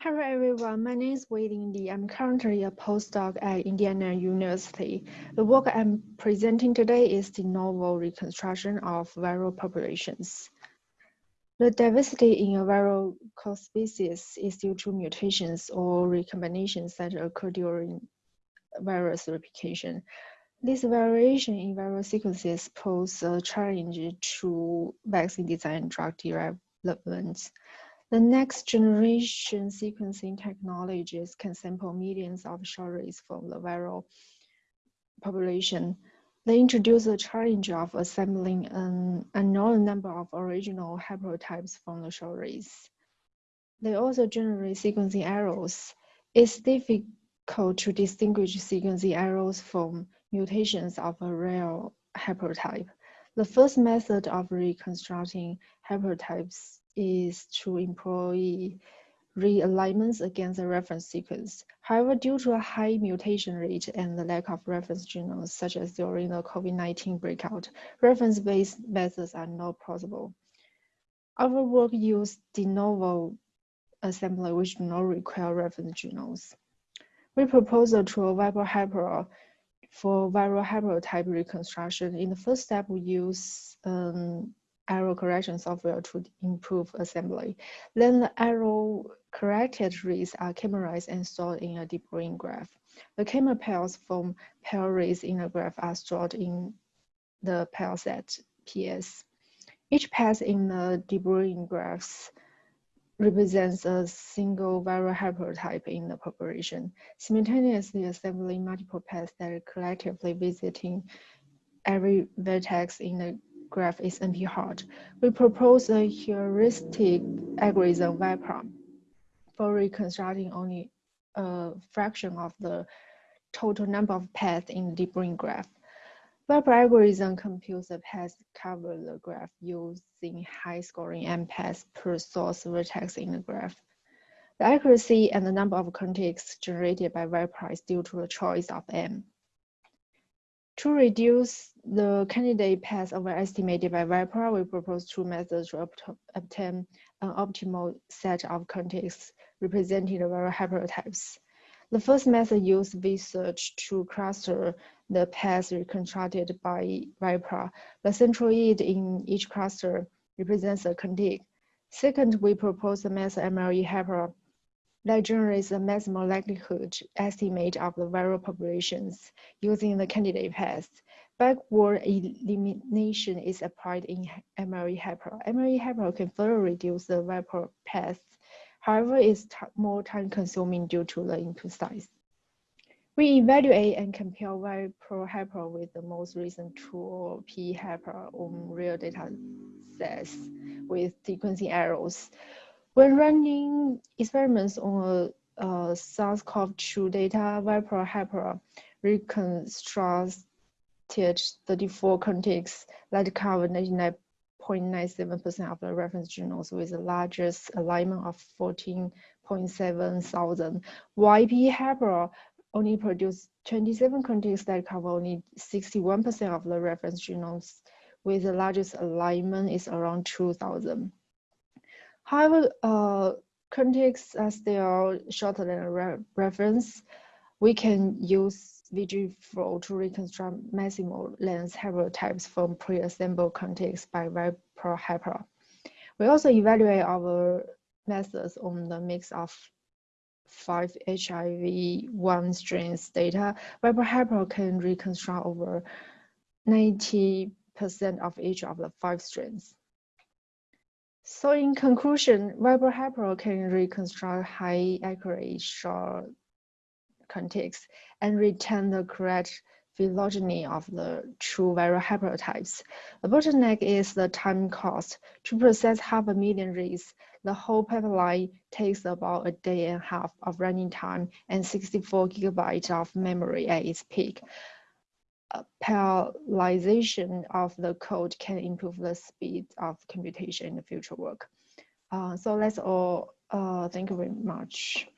Hello everyone, my name is Wei-Ling Li. I'm currently a postdoc at Indiana University. The work I'm presenting today is the novel reconstruction of viral populations. The diversity in a viral quasispecies is due to mutations or recombinations that occur during virus replication. This variation in viral sequences pose a challenge to vaccine design and drug development. The next generation sequencing technologies can sample millions of short reads from the viral population. They introduce the challenge of assembling an unknown number of original haplotypes from the short reads. They also generate sequencing errors. It's difficult to distinguish sequencing errors from mutations of a rare haplotype. The first method of reconstructing haplotypes is to employ realignments against the reference sequence. However, due to a high mutation rate and the lack of reference genomes, such as during the COVID-19 breakout, reference-based methods are not possible. Our work used de novo assembly, which do not require reference genomes. We propose a tool, ViPRA-Haplo, for viral haplotype reconstruction. In the first step, we use um, error correction software to improve assembly. Then the error corrected reads are k-merized and stored in a de Bruijn graph. The k-mer pairs from pair reads in the graph are stored in the pair set PS. Each path in the deep graphs represents a single viral haplotype in the population, simultaneously assembling multiple paths that are collectively visiting every vertex in the graph is NP-hard. We propose a heuristic algorithm VIPRA for reconstructing only a fraction of the total number of paths in the de Bruijn graph. VIPRA algorithm computes the paths cover the graph using high scoring m paths per source vertex in the graph. The accuracy and the number of contigs generated by VIPRA is due to the choice of m. To reduce the candidate path overestimated by VIPRA, we propose two methods to obtain an optimal set of contigs representing the viral haplotypes. The first method uses VSEARCH to cluster the paths reconstructed by VIPRA. The centroid in each cluster represents a contig. Second, we propose the method MLEHaplo that generates a maximum likelihood estimate of the viral populations using the candidate paths. Backward elimination is applied in MLEHaplo. MLEHaplo can further reduce the viral paths. However, it's more time consuming due to the input size. We evaluate and compare ViPRA-Haplo with the most recent tool PEHaplo on real data sets with sequencing errors. When running experiments on uh, a, a SARS-CoV-2 data, ViPRA-Haplo reconstructed 34 contigs that cover 99.97% of the reference genomes with the largest alignment of 14.7 thousand. YP Hyper only produced 27 contigs that cover only 61% of the reference genomes with the largest alignment is around 2,000. However, uh, contigs are still shorter than a re reference. We can use VGFlow to reconstruct maximal length haplotypes from pre-assembled contigs by ViPRA-Haplo. We also evaluate our methods on the mix of five HIV-1 strains data. ViPRA-Haplo can reconstruct over 90% of each of the five strains. So in conclusion, ViPRA-Haplo can reconstruct high accurate short contig and retain the correct phylogeny of the true viral haplotypes. The bottleneck is the time cost. To process half a million reads, the whole pipeline takes about a day and a half of running time and 64 gigabytes of memory at its peak parallelization of the code can improve the speed of computation in the future work. Uh, so that's all. Uh, thank you very much.